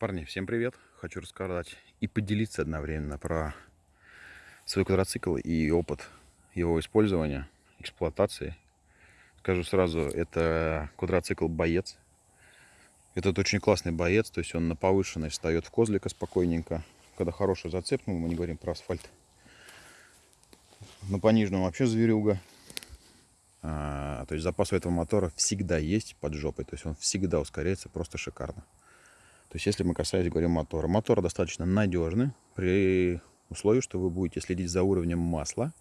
Парни, всем привет! Хочу рассказать и поделиться одновременно про свой квадроцикл и опыт его использования, эксплуатации. Скажу сразу, это квадроцикл «Боец». Этот очень классный боец, то есть он на повышенной встает в козлика спокойненько. Когда хороший зацеп, мы не говорим про асфальт. На пониженном вообще зверюга. А, то есть запас у этого мотора всегда есть под жопой. То есть он всегда ускоряется просто шикарно. То есть если мы касаемся, говорим, мотора. Мотор достаточно надежный при условии, что вы будете следить за уровнем масла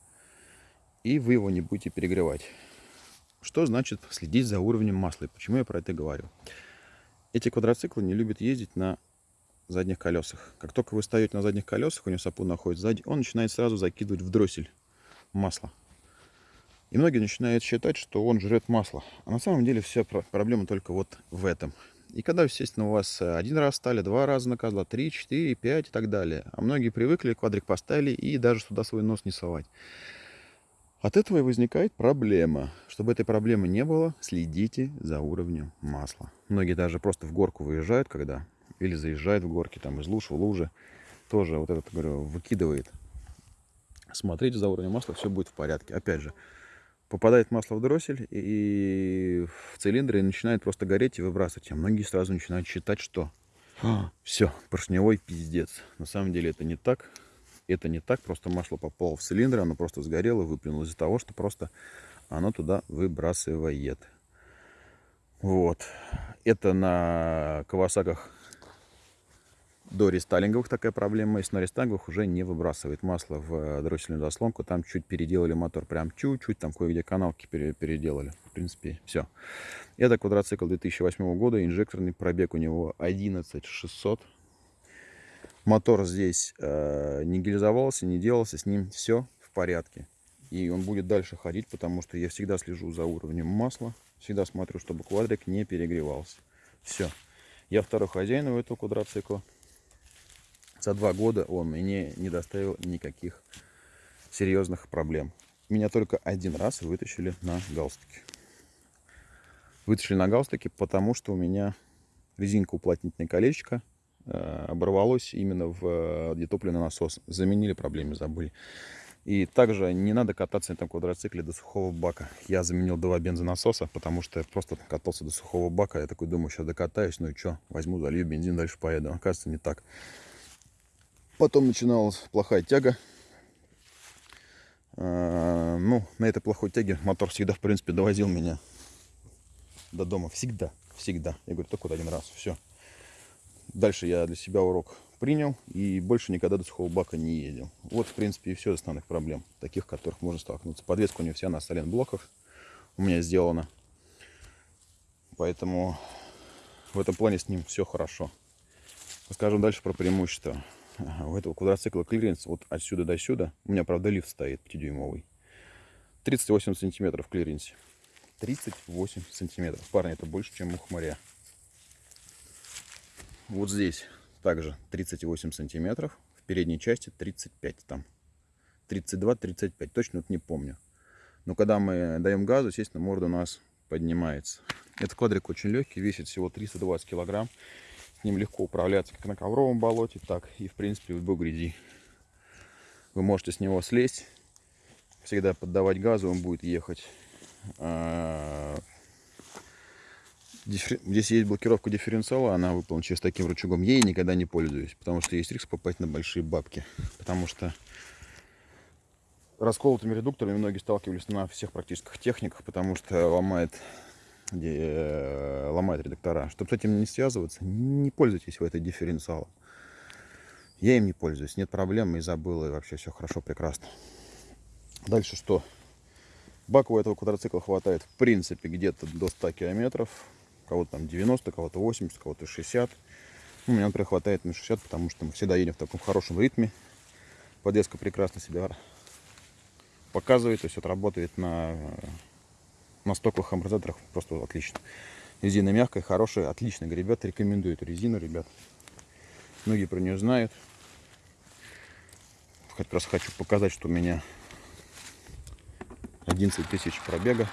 и вы его не будете перегревать. Что значит следить за уровнем масла? И почему я про это говорю? Эти квадроциклы не любят ездить на задних колесах. Как только вы стоите на задних колесах, у него сапу находится сзади, он начинает сразу закидывать в дроссель масло. И многие начинают считать, что он жрет масло. А на самом деле вся проблема только вот в этом. И когда, естественно, у вас э, один раз стали, два раза наказала, три, четыре, пять и так далее. А многие привыкли, квадрик поставили и даже сюда свой нос не совать. От этого и возникает проблема. Чтобы этой проблемы не было, следите за уровнем масла. Многие даже просто в горку выезжают, когда или заезжают в горки, там из луж в лужи. Тоже вот этот, говорю, выкидывает. Смотрите за уровнем масла, все будет в порядке. Опять же, попадает масло в дроссель и в цилиндре начинает просто гореть и выбрасывать. А многие сразу начинают считать, что а, все, поршневой пиздец. На самом деле это не так. Это не так, просто масло попало в цилиндр, оно просто сгорело, выплюнуло из-за того, что просто оно туда выбрасывает. Вот. Это на Кавасаках до рестайлинговых такая проблема есть, но рестайлинговых уже не выбрасывает масло в э, дроссельную заслонку. Там чуть переделали мотор, прям чуть-чуть, там кое-где каналки переделали. В принципе, все. Это квадроцикл 2008 года, инжекторный пробег у него 11600. Мотор здесь э, не гильзовался, не делался, с ним все в порядке. И он будет дальше ходить, потому что я всегда слежу за уровнем масла. Всегда смотрю, чтобы квадрик не перегревался. Все. Я второй хозяин у этого квадроцикла за два года он мне не доставил никаких серьезных проблем. Меня только один раз вытащили на галстуке. Вытащили на галстуке, потому что у меня резинка уплотнительное колечко э, оборвалось именно в где топливный насос. Заменили, проблемы забыли. И также не надо кататься на этом квадроцикле до сухого бака. Я заменил два бензонасоса, потому что просто катался до сухого бака. Я такой думаю, сейчас докатаюсь, ну и что, возьму, залью бензин, дальше поеду. Оказывается, не так. Потом начиналась плохая тяга. А, ну, на этой плохой тяге мотор всегда, в принципе, довозил меня до дома. Всегда, всегда. Я говорю, только вот один раз, все. Дальше я для себя урок принял и больше никогда до сухого бака не ездил. Вот, в принципе, и все основных проблем, таких, которых можно столкнуться. Подвеска у него вся на блоках у меня сделана. Поэтому в этом плане с ним все хорошо. Расскажем дальше про преимущества у этого квадроцикла клиренс вот отсюда до сюда. У меня, правда, лифт стоит 5-дюймовый. 38 сантиметров в клиренсе. 38 сантиметров. Парни, это больше, чем у хмаря. Вот здесь также 38 сантиметров. В передней части 35 там. 32-35. Точно вот не помню. Но когда мы даем газу, естественно, морда у нас поднимается. Этот квадрик очень легкий, весит всего 320 килограмм. С ним легко управляться как на ковровом болоте, так и в принципе в любой грязи. Вы можете с него слезть, всегда поддавать газу, он будет ехать. А, здесь есть блокировка дифференциала, она выполнена через таким рычагом. Ей никогда не пользуюсь, потому что есть риск попасть на большие бабки. Потому что расколотыми редукторами многие сталкивались на всех практических техниках, потому что ломает э, ломает редактора. Чтобы с этим не связываться, не пользуйтесь в этой дифференциалом. Я им не пользуюсь, нет проблем, и забыл, и вообще все хорошо, прекрасно. Дальше что? Бака у этого квадроцикла хватает, в принципе, где-то до 100 километров. Кого-то там 90, кого-то 80, кого-то 60. Ну, меня, например, хватает на 60, потому что мы всегда едем в таком хорошем ритме. Подвеска прекрасно себя показывает, то есть вот на на стоковых амортизаторах просто отлично. Резина мягкая, хорошая, отличная. Ребят, рекомендую эту резину, ребят. Многие про нее знают. Как раз хочу показать, что у меня 11 тысяч пробега.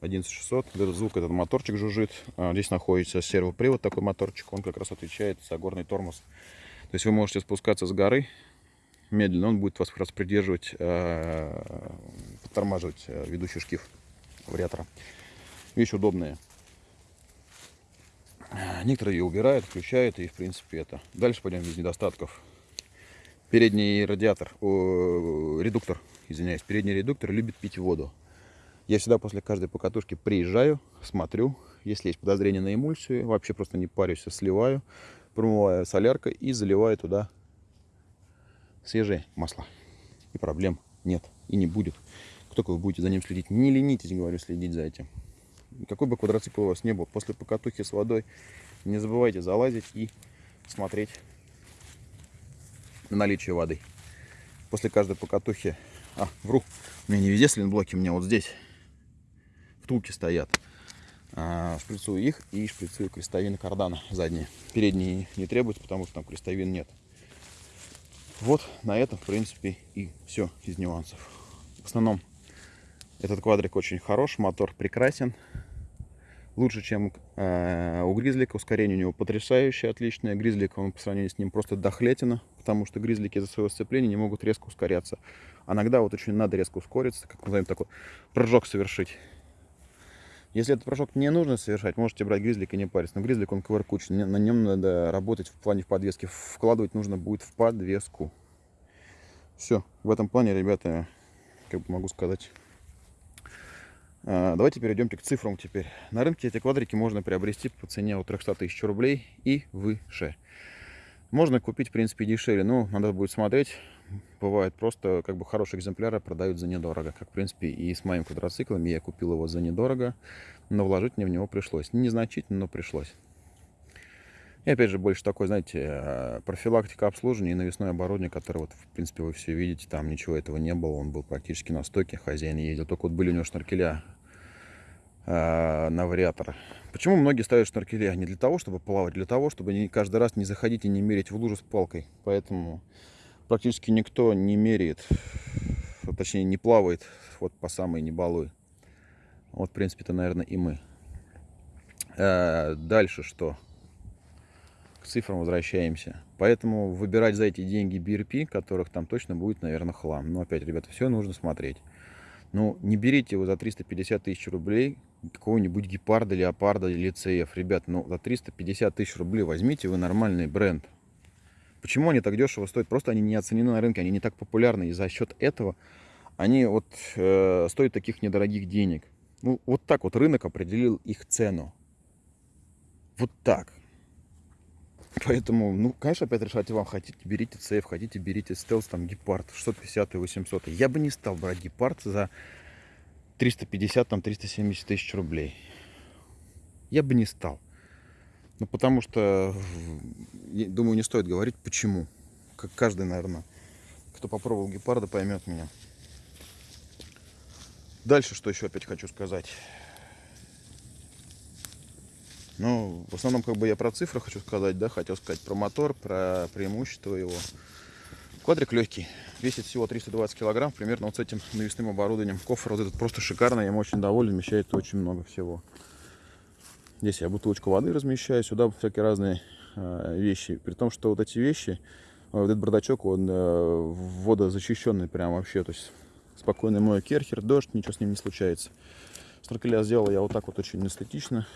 11600. Вот этот звук, этот моторчик жужжит. А, здесь находится сервопривод, такой моторчик. Он как раз отвечает за горный тормоз. То есть вы можете спускаться с горы медленно. Он будет вас раз придерживать, э, подтормаживать э, ведущий шкив вариатора. Вещь удобная. Некоторые ее убирают, включают, и в принципе это. Дальше пойдем без недостатков. Передний радиатор, о, редуктор, извиняюсь, передний редуктор любит пить воду. Я всегда после каждой покатушки приезжаю, смотрю, если есть подозрение на эмульсию, вообще просто не парюсь, а сливаю, промываю соляркой и заливаю туда свежее масло. И проблем нет и не будет. Как только вы будете за ним следить, не ленитесь, говорю, следить за этим. Какой бы квадроцикл у вас не был, после покатухи с водой не забывайте залазить и смотреть на наличие воды. После каждой покатухи... А, вру, у меня не везде слинблоки, у меня вот здесь втулки стоят. А, шприцую их и шприцую крестовины кардана задние. Передние не требуются, потому что там крестовин нет. Вот на этом, в принципе, и все из нюансов. В основном этот квадрик очень хорош, мотор прекрасен. Лучше, чем э, у Гризлика. Ускорение у него потрясающее, отличное. Гризлик, он по сравнению с ним просто дохлетина, потому что гризлики из-за своего сцепления не могут резко ускоряться. А иногда вот очень надо резко ускориться, как назовем такой прыжок совершить. Если этот прыжок не нужно совершать, можете брать гризлик и не париться. Но гризлик он ковыркучий, на нем надо работать в плане в подвеске. Вкладывать нужно будет в подвеску. Все, в этом плане, ребята, как бы могу сказать. А, давайте перейдемте к цифрам теперь. На рынке эти квадрики можно приобрести по цене от 300 тысяч рублей и выше. Можно купить, в принципе, дешевле, но надо будет смотреть бывает просто как бы хорошие экземпляры продают за недорого. Как, в принципе, и с моим квадроциклом. Я купил его за недорого, но вложить мне в него пришлось. Незначительно, но пришлось. И опять же, больше такой, знаете, э, профилактика обслуживания и навесное оборудование, которое, вот, в принципе, вы все видите, там ничего этого не было. Он был практически на стойке, хозяин ездил. Только вот были у него шнуркеля на вариатор. Почему многие ставят шнуркеля? Не для того, чтобы плавать, для того, чтобы не, каждый раз не заходить и не мерить в лужу с палкой. Поэтому практически никто не меряет, точнее не плавает вот по самой не балуй. Вот, в принципе-то, наверное, и мы. А, дальше что? К цифрам возвращаемся. Поэтому выбирать за эти деньги BRP, которых там точно будет, наверное, хлам. Но опять, ребята, все нужно смотреть. Ну, не берите его за 350 тысяч рублей какого-нибудь гепарда, леопарда CF. Ребят, ну, за 350 тысяч рублей возьмите вы нормальный бренд. Почему они так дешево стоят? Просто они не оценены на рынке, они не так популярны. И за счет этого они вот э, стоят таких недорогих денег. Ну, вот так вот рынок определил их цену. Вот так. Поэтому, ну, конечно, опять решайте вам, хотите, берите CF, хотите, берите стелс, там, гепард, 650 и 800. Я бы не стал брать гепард за 350, там, 370 тысяч рублей. Я бы не стал. Ну, потому что, думаю, не стоит говорить, почему. Как каждый, наверное, кто попробовал гепарда, поймет меня. Дальше, что еще опять хочу сказать. Ну, в основном, как бы я про цифры хочу сказать, да, хотел сказать про мотор, про преимущество его. Квадрик легкий, весит всего 320 килограмм, примерно вот с этим навесным оборудованием. Кофр вот этот просто шикарный, я им очень доволен, вмещает очень много всего. Здесь я бутылочку воды размещаю, сюда всякие разные э, вещи. При том, что вот эти вещи, э, вот этот бардачок, он э, водозащищенный прям вообще. То есть спокойный мой керхер, дождь, ничего с ним не случается. Снаркеля сделал я вот так вот очень эстетично.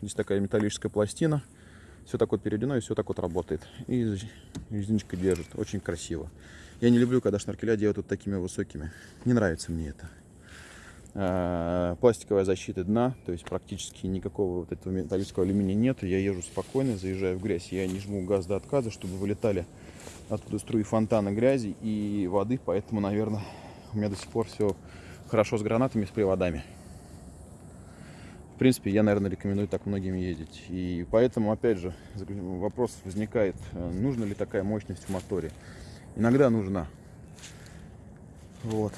Здесь такая металлическая пластина. Все так вот переведено и все так вот работает. И резиночка держит. Очень красиво. Я не люблю, когда шнуркеля делают вот такими высокими. Не нравится мне это. Э, пластиковая защита дна, то есть практически никакого вот этого металлического алюминия нет. Я езжу спокойно, заезжаю в грязь, я не жму газ до отказа, чтобы вылетали оттуда струи фонтана грязи и воды, поэтому, наверное, у меня до сих пор все хорошо с гранатами, с приводами. В принципе, я, наверное, рекомендую так многим ездить. И поэтому, опять же, вопрос возникает, э, нужна ли такая мощность в моторе. Иногда нужна. Вот.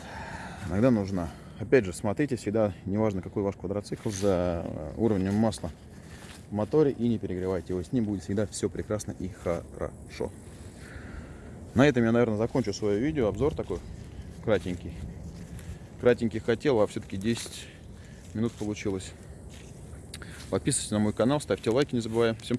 Иногда нужна. Опять же, смотрите всегда, неважно какой ваш квадроцикл, за э, уровнем масла в моторе и не перегревайте его. С ним будет всегда все прекрасно и хорошо. На этом я, наверное, закончу свое видео. Обзор такой кратенький. Кратенький хотел, а все-таки 10 минут получилось. Подписывайтесь на мой канал, ставьте лайки, не забываем. Всем спасибо.